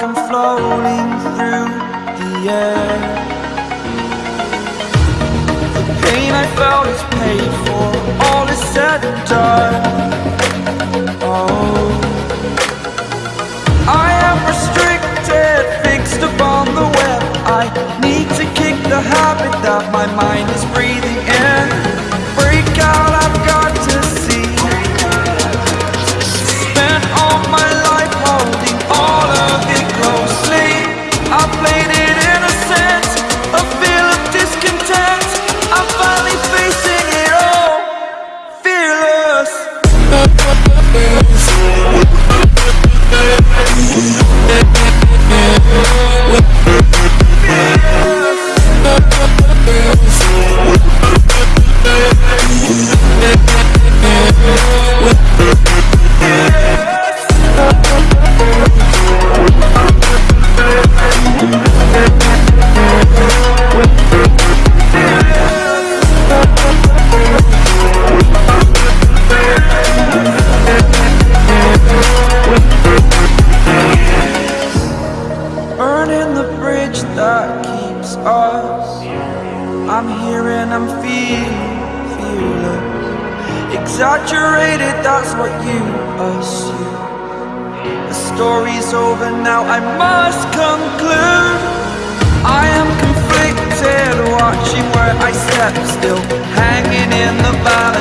rolling through the air. The pain I felt is paid for, all is said and done. Oh, I am restricted, fixed upon the web. I need to kick the habit that my mind that keeps us. I'm here and I'm feeling, feeling Exaggerated, that's what you assume. The story's over now, I must conclude. I am conflicted, watching where I step still Hanging in the balance.